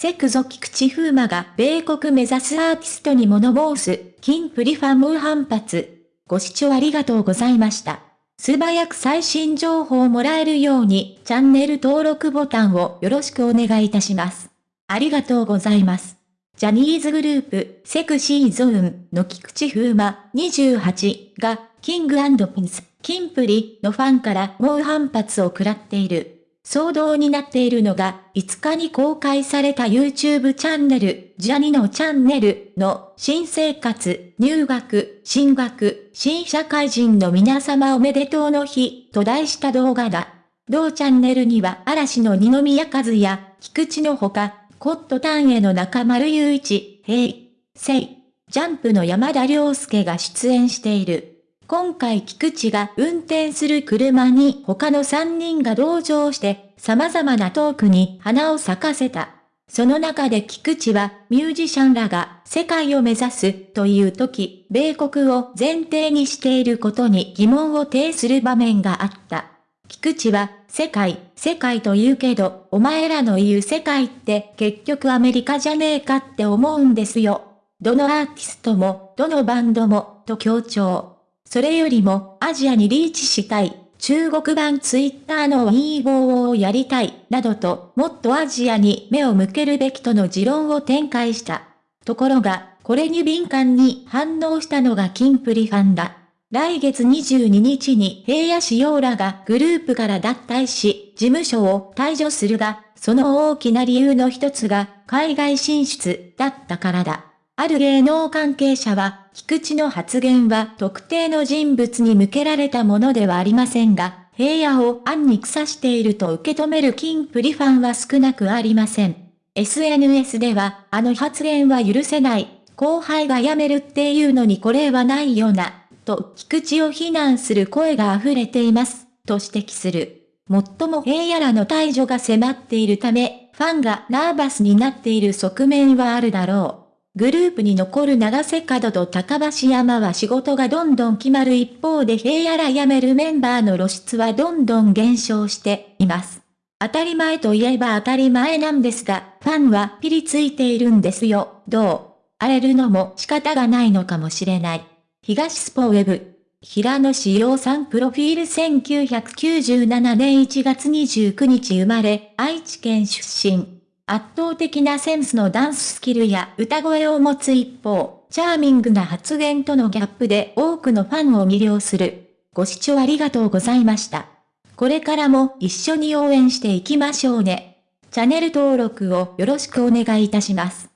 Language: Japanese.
セクゾ菊池風磨が米国目指すアーティストに物申す、金プリファン猛反発。ご視聴ありがとうございました。素早く最新情報をもらえるように、チャンネル登録ボタンをよろしくお願いいたします。ありがとうございます。ジャニーズグループ、セクシーゾーンの菊池風磨28が、キングピンス、キンプリのファンから猛反発を食らっている。騒動になっているのが、5日に公開された YouTube チャンネル、ジャニのチャンネルの新生活、入学、進学、新社会人の皆様おめでとうの日と題した動画だ。同チャンネルには嵐の二宮和也、菊池のほか、コットタンへの中丸雄一、平、聖、ジャンプの山田涼介が出演している。今回菊池が運転する車に他の3人が同乗して様々なトークに花を咲かせた。その中で菊池はミュージシャンらが世界を目指すという時、米国を前提にしていることに疑問を呈する場面があった。菊池は世界、世界と言うけど、お前らの言う世界って結局アメリカじゃねえかって思うんですよ。どのアーティストも、どのバンドも、と強調。それよりも、アジアにリーチしたい、中国版ツイッターの Weibo をやりたい、などと、もっとアジアに目を向けるべきとの持論を展開した。ところが、これに敏感に反応したのがキンプリファンだ。来月22日に平野市陽らがグループから脱退し、事務所を退場するが、その大きな理由の一つが海外進出だったからだ。ある芸能関係者は、菊池の発言は特定の人物に向けられたものではありませんが、平野を暗に腐していると受け止める金プリファンは少なくありません。SNS では、あの発言は許せない、後輩が辞めるっていうのにこれはないよな、と菊池を非難する声が溢れています、と指摘する。もっとも平野らの退場が迫っているため、ファンがナーバスになっている側面はあるだろう。グループに残る長瀬角と高橋山は仕事がどんどん決まる一方で平野ら辞めるメンバーの露出はどんどん減少しています。当たり前といえば当たり前なんですが、ファンはピリついているんですよ、どう？荒れるのも仕方がないのかもしれない。東スポウェブ。平野志陽さんプロフィール1997年1月29日生まれ、愛知県出身。圧倒的なセンスのダンススキルや歌声を持つ一方、チャーミングな発言とのギャップで多くのファンを魅了する。ご視聴ありがとうございました。これからも一緒に応援していきましょうね。チャンネル登録をよろしくお願いいたします。